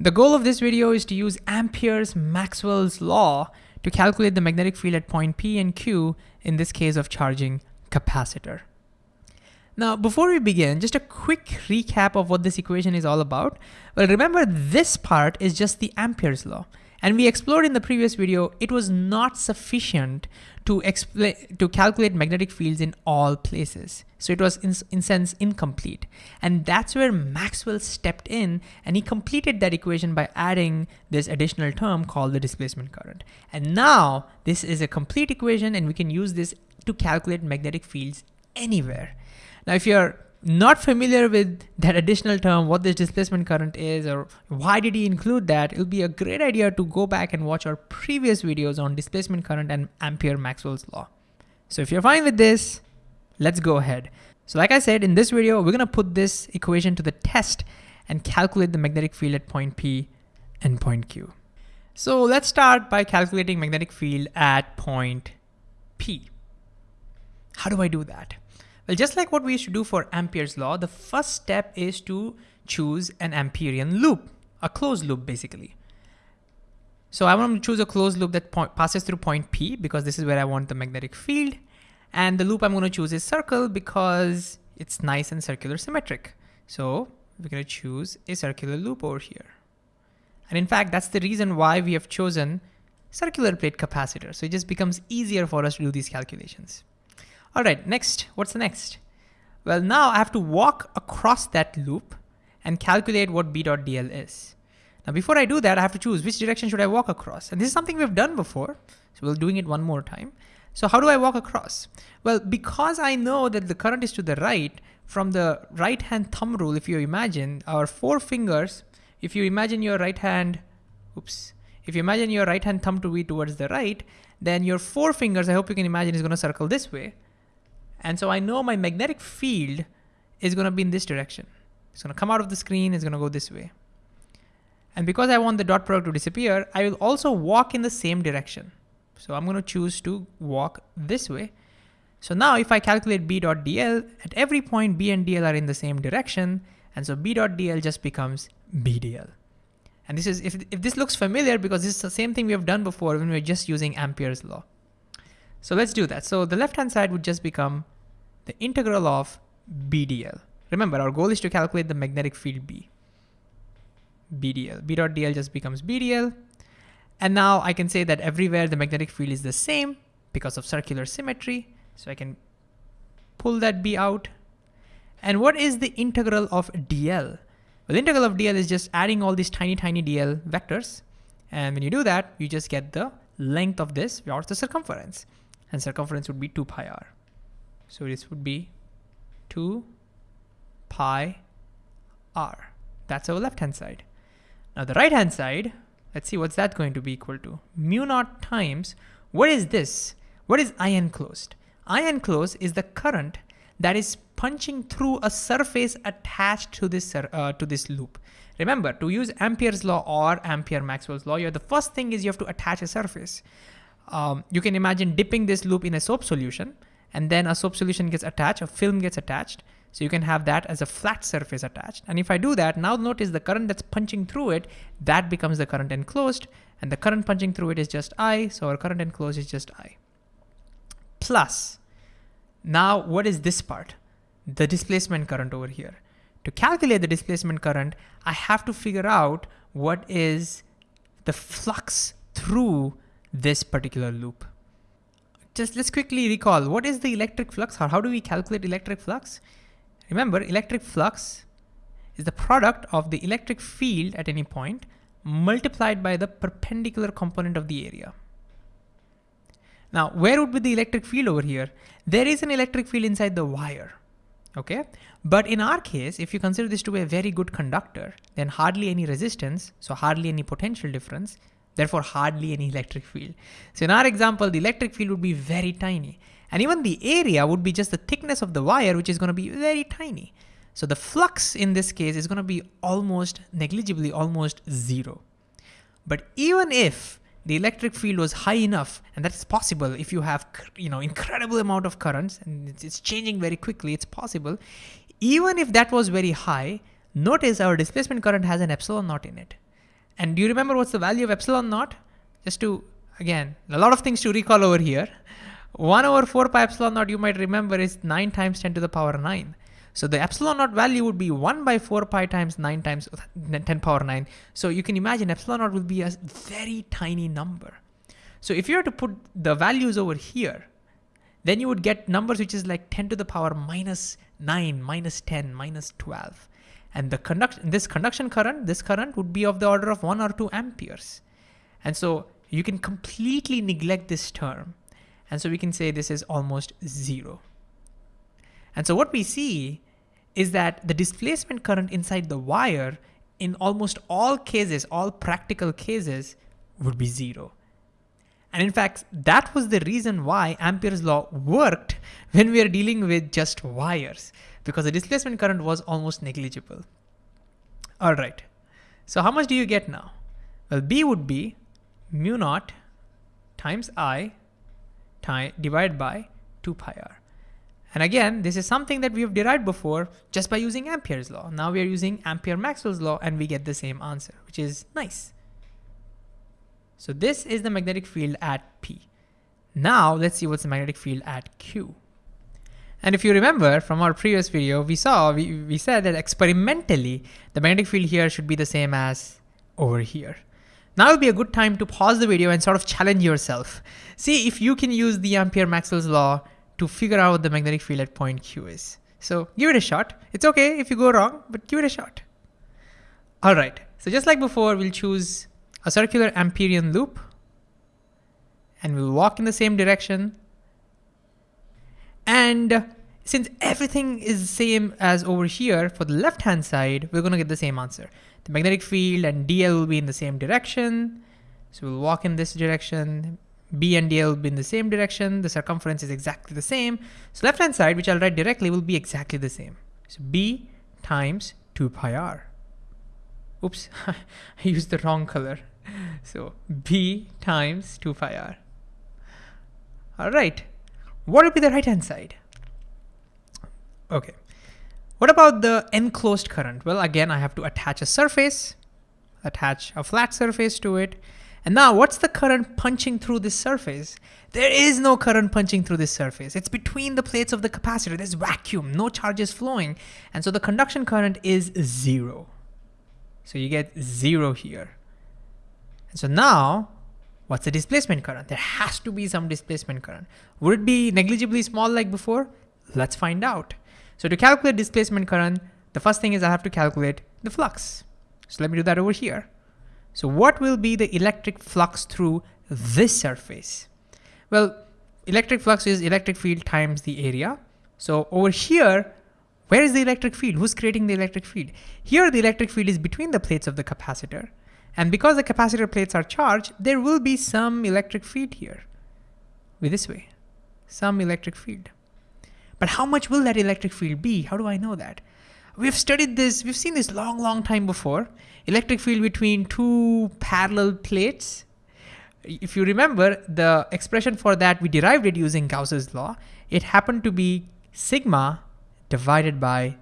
The goal of this video is to use Ampere's Maxwell's law to calculate the magnetic field at point P and Q in this case of charging capacitor. Now, before we begin, just a quick recap of what this equation is all about. Well, remember this part is just the Ampere's law. And we explored in the previous video, it was not sufficient to to calculate magnetic fields in all places. So it was in, in sense incomplete. And that's where Maxwell stepped in and he completed that equation by adding this additional term called the displacement current. And now this is a complete equation and we can use this to calculate magnetic fields anywhere. Now, if you're not familiar with that additional term, what this displacement current is, or why did he include that, it'll be a great idea to go back and watch our previous videos on displacement current and Ampere Maxwell's law. So if you're fine with this, let's go ahead. So like I said, in this video, we're gonna put this equation to the test and calculate the magnetic field at point P and point Q. So let's start by calculating magnetic field at point P. How do I do that? Well, just like what we used to do for Ampere's law, the first step is to choose an Amperian loop, a closed loop basically. So I want to choose a closed loop that passes through point P because this is where I want the magnetic field. And the loop I'm going to choose is circle because it's nice and circular symmetric. So we're going to choose a circular loop over here. And in fact, that's the reason why we have chosen circular plate capacitor. So it just becomes easier for us to do these calculations. All right, next, what's the next? Well, now I have to walk across that loop and calculate what B dot DL is. Now, before I do that, I have to choose which direction should I walk across? And this is something we've done before. So we're doing it one more time. So how do I walk across? Well, because I know that the current is to the right, from the right hand thumb rule, if you imagine our four fingers, if you imagine your right hand, oops, if you imagine your right hand thumb to be towards the right, then your four fingers, I hope you can imagine, is gonna circle this way. And so I know my magnetic field is gonna be in this direction. It's gonna come out of the screen, it's gonna go this way. And because I want the dot product to disappear, I will also walk in the same direction. So I'm gonna choose to walk this way. So now if I calculate B dot DL, at every point B and DL are in the same direction, and so B dot DL just becomes BDL. And this is, if, if this looks familiar, because this is the same thing we have done before when we were just using Ampere's law. So let's do that. So the left-hand side would just become the integral of BDL. Remember, our goal is to calculate the magnetic field B. BDL. B dot DL just becomes BDL. And now I can say that everywhere the magnetic field is the same because of circular symmetry. So I can pull that B out. And what is the integral of DL? Well, the integral of DL is just adding all these tiny, tiny DL vectors. And when you do that, you just get the length of this or the circumference. And circumference would be 2 pi r. So this would be 2 pi r. That's our left hand side. Now the right hand side, let's see what's that going to be equal to. Mu naught times, what is this? What is I enclosed? I enclosed is the current that is punching through a surface attached to this, uh, to this loop. Remember, to use Ampere's law or Ampere Maxwell's law, the first thing is you have to attach a surface. Um, you can imagine dipping this loop in a soap solution and then a soap solution gets attached, a film gets attached. So you can have that as a flat surface attached. And if I do that, now notice the current that's punching through it, that becomes the current enclosed, and the current punching through it is just I, so our current enclosed is just I. Plus, now what is this part? The displacement current over here. To calculate the displacement current, I have to figure out what is the flux through this particular loop just let's quickly recall, what is the electric flux? or how do we calculate electric flux? Remember, electric flux is the product of the electric field at any point multiplied by the perpendicular component of the area. Now, where would be the electric field over here? There is an electric field inside the wire, okay? But in our case, if you consider this to be a very good conductor, then hardly any resistance, so hardly any potential difference, therefore hardly any electric field. So in our example, the electric field would be very tiny. And even the area would be just the thickness of the wire, which is gonna be very tiny. So the flux in this case is gonna be almost negligibly, almost zero. But even if the electric field was high enough, and that's possible if you have you know incredible amount of currents and it's, changing very quickly, it's possible. Even if that was very high, notice our displacement current has an epsilon naught in it. And do you remember what's the value of epsilon naught? Just to, again, a lot of things to recall over here. 1 over 4 pi epsilon naught you might remember is 9 times 10 to the power 9. So the epsilon naught value would be 1 by 4 pi times 9 times uh, 10 power 9. So you can imagine epsilon naught will be a very tiny number. So if you were to put the values over here, then you would get numbers which is like 10 to the power minus 9, minus 10, minus 12. And the conduction, this conduction current, this current would be of the order of 1 or 2 amperes. And so you can completely neglect this term. And so we can say this is almost zero. And so what we see is that the displacement current inside the wire in almost all cases, all practical cases, would be zero. And in fact, that was the reason why Ampere's law worked when we are dealing with just wires, because the displacement current was almost negligible. All right, so how much do you get now? Well, B would be mu naught times I divided by 2 pi r. And again, this is something that we have derived before just by using Ampere's law. Now we are using Ampere-Maxwell's law and we get the same answer, which is nice. So this is the magnetic field at P. Now let's see what's the magnetic field at Q. And if you remember from our previous video, we saw, we, we said that experimentally, the magnetic field here should be the same as over here. Now would be a good time to pause the video and sort of challenge yourself. See if you can use the Ampere-Maxwell's law to figure out what the magnetic field at point Q is. So give it a shot. It's okay if you go wrong, but give it a shot. All right, so just like before, we'll choose a circular Amperian loop and we'll walk in the same direction. And since everything is the same as over here for the left hand side, we're gonna get the same answer. The magnetic field and dl will be in the same direction. So we'll walk in this direction. B and dl will be in the same direction. The circumference is exactly the same. So left hand side, which I'll write directly, will be exactly the same. So B times 2 pi r. Oops, I used the wrong color. So B times 2 pi r. All right, what would be the right hand side? Okay, what about the enclosed current? Well, again, I have to attach a surface, attach a flat surface to it. And now what's the current punching through this surface? There is no current punching through this surface. It's between the plates of the capacitor. There's vacuum, no charges flowing. And so the conduction current is zero. So you get zero here. And so now, what's the displacement current? There has to be some displacement current. Would it be negligibly small like before? Let's find out. So to calculate displacement current, the first thing is I have to calculate the flux. So let me do that over here. So what will be the electric flux through this surface? Well, electric flux is electric field times the area. So over here, where is the electric field? Who's creating the electric field? Here, the electric field is between the plates of the capacitor. And because the capacitor plates are charged, there will be some electric field here. With this way, some electric field. But how much will that electric field be? How do I know that? We've studied this, we've seen this long, long time before. Electric field between two parallel plates. If you remember, the expression for that, we derived it using Gauss's law. It happened to be sigma divided by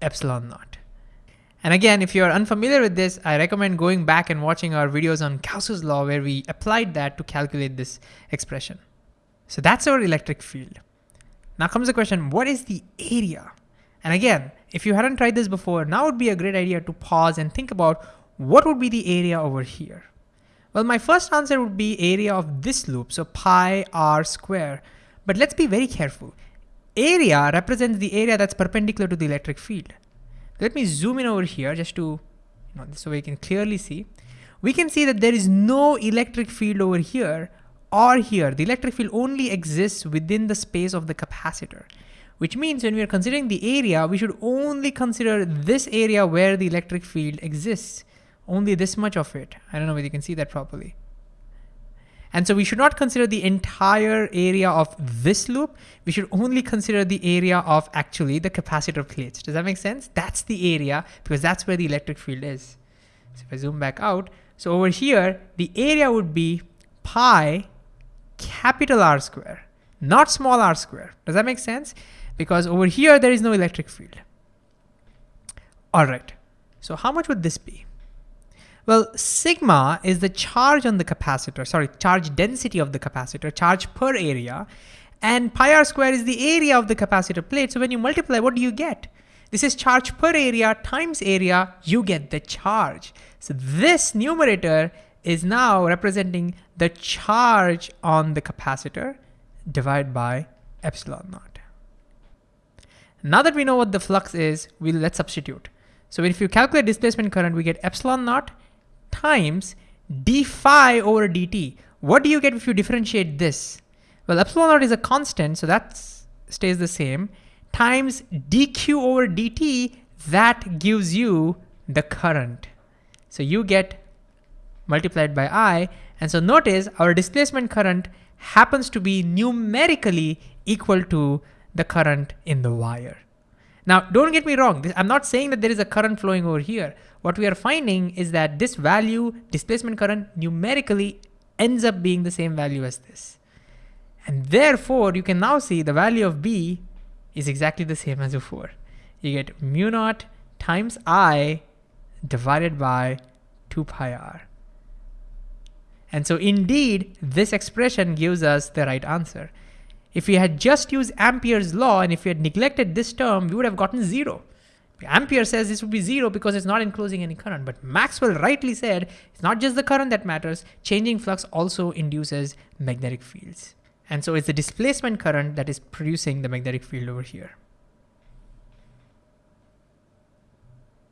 epsilon naught. And again, if you're unfamiliar with this, I recommend going back and watching our videos on Gauss's law where we applied that to calculate this expression. So that's our electric field. Now comes the question, what is the area? And again, if you hadn't tried this before, now would be a great idea to pause and think about what would be the area over here? Well, my first answer would be area of this loop, so pi r square. But let's be very careful. Area represents the area that's perpendicular to the electric field. Let me zoom in over here just to, you know, so we can clearly see. We can see that there is no electric field over here or here. The electric field only exists within the space of the capacitor, which means when we are considering the area, we should only consider this area where the electric field exists, only this much of it. I don't know whether you can see that properly. And so we should not consider the entire area of this loop. We should only consider the area of actually the capacitor plates. Does that make sense? That's the area because that's where the electric field is. So if I zoom back out, so over here, the area would be pi capital R square, not small r square. Does that make sense? Because over here, there is no electric field. All right, so how much would this be? Well, sigma is the charge on the capacitor, sorry, charge density of the capacitor, charge per area, and pi r square is the area of the capacitor plate. So when you multiply, what do you get? This is charge per area times area, you get the charge. So this numerator is now representing the charge on the capacitor divided by epsilon naught. Now that we know what the flux is, we'll let's substitute. So if you calculate displacement current, we get epsilon naught times d phi over dt. What do you get if you differentiate this? Well, epsilon naught is a constant, so that stays the same, times dq over dt, that gives you the current. So you get multiplied by I, and so notice our displacement current happens to be numerically equal to the current in the wire. Now, don't get me wrong. I'm not saying that there is a current flowing over here. What we are finding is that this value, displacement current, numerically ends up being the same value as this. And therefore, you can now see the value of B is exactly the same as before. You get mu naught times I divided by 2 pi r. And so indeed, this expression gives us the right answer. If we had just used Ampere's law and if we had neglected this term, we would have gotten zero. Ampere says this would be zero because it's not enclosing any current, but Maxwell rightly said it's not just the current that matters, changing flux also induces magnetic fields. And so it's the displacement current that is producing the magnetic field over here.